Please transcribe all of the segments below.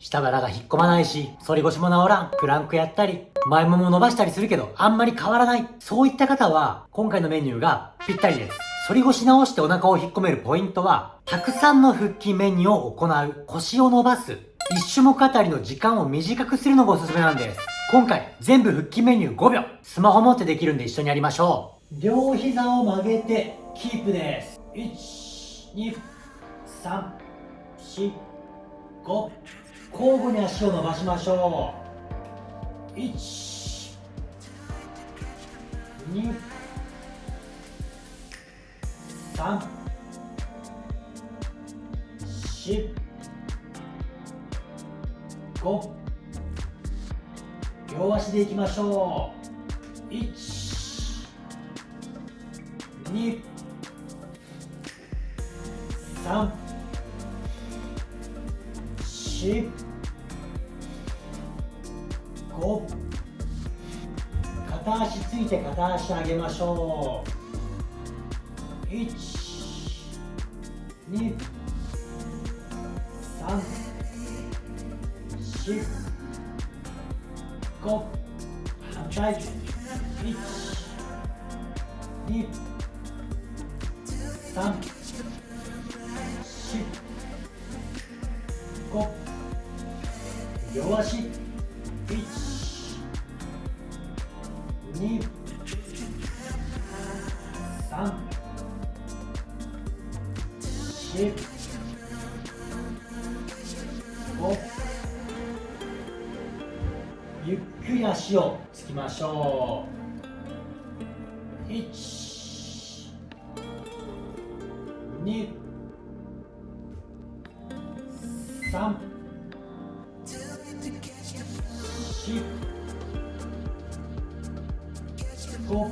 下腹が引っ込まないし、反り腰も治らん、プランクやったり、前もも伸ばしたりするけど、あんまり変わらない。そういった方は、今回のメニューがぴったりです。反り腰直してお腹を引っ込めるポイントは、たくさんの腹筋メニューを行う、腰を伸ばす、一種目あたりの時間を短くするのがおすすめなんです。今回、全部腹筋メニュー5秒。スマホ持ってできるんで一緒にやりましょう。両膝を曲げて、キープです。1、2、3、4、5。交互に足を伸ばしましょう。1 2 3 4 5両足でいきましょう。1 2 3 4 5片足ついて片足上げましょう1 2 3 4 5反対1 2 3 4 5両足1 2 3 4 5ゆっくり足をつきましょう。123 4 5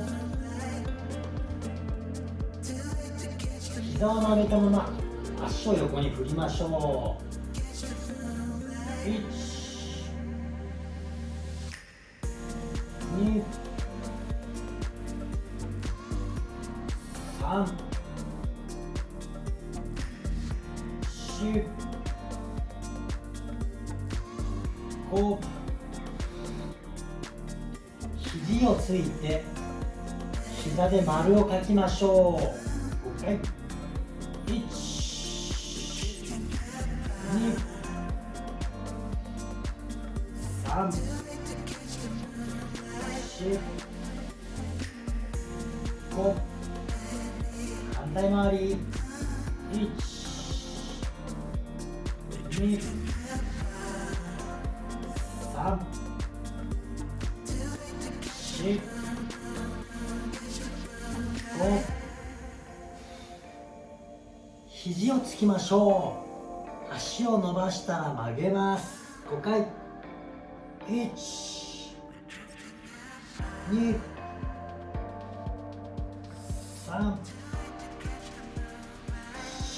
膝を曲げたまま足を横に振りましょう1 2 3 4 5肘をついて膝で丸を描きましょう。5回1 2 3 4 5反対回り。1 2 4 5肘をつきましょう。足を伸ばしたら曲げます。5回。1 2 3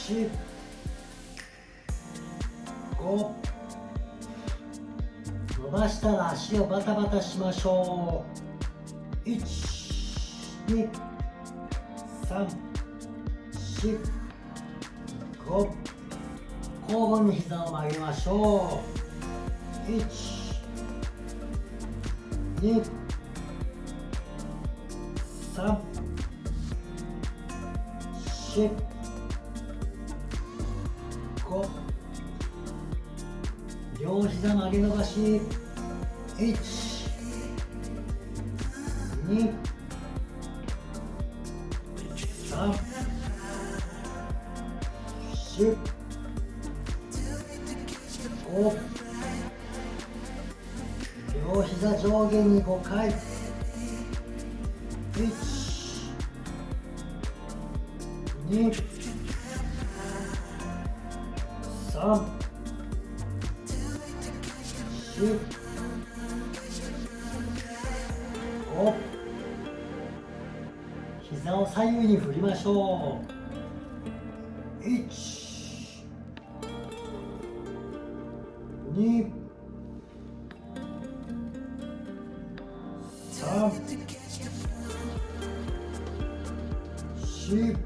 4 5伸ばしたら足をバタバタしましょう。1 2 3 4 5交互に膝を曲げましょう1 2 3 4 5両膝曲げ伸ばし。1 2 3 4 5両膝上下に5回。1膝を左右に振りましょう。1 2 3 4 5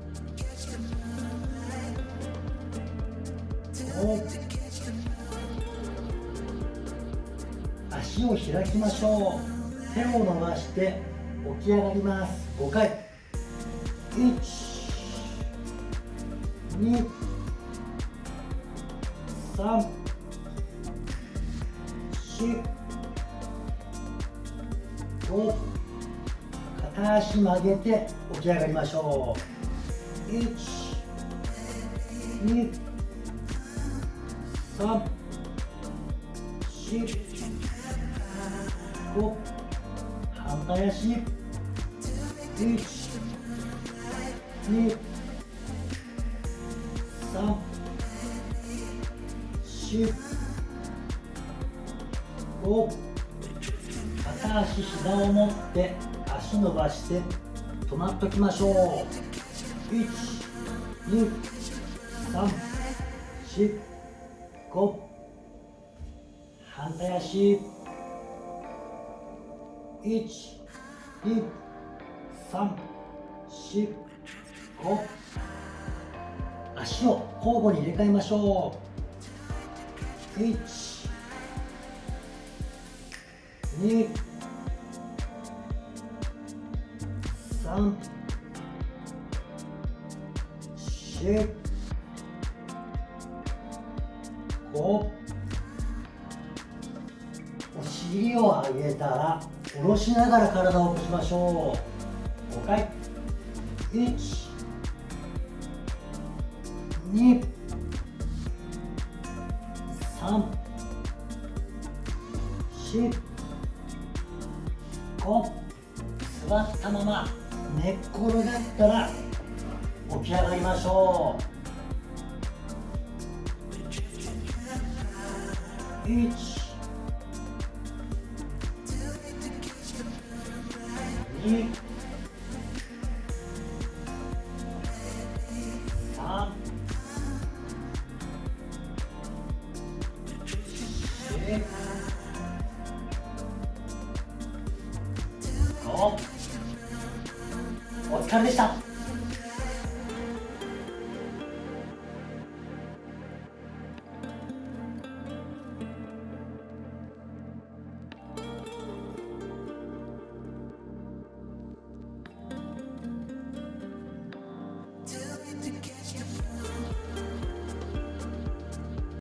足を開きましょう。手を伸ばして起き上がります。5回。1 2 3 4 5片足曲げて起き上がりましょう。1 2 3 4 5反対足。1 2 3 4 5片足膝を持って足伸ばして止まっときましょう1 2 3 4 5反対足1 2 3 4 5足を交互に入れ替えましょう。1 2 3 4 5お尻を上げたら下ろしながら体を起こしましょう。5回。1 2 3 4 5座ったまま寝っ転がったら起き上がりましょう。1 2お疲れでした。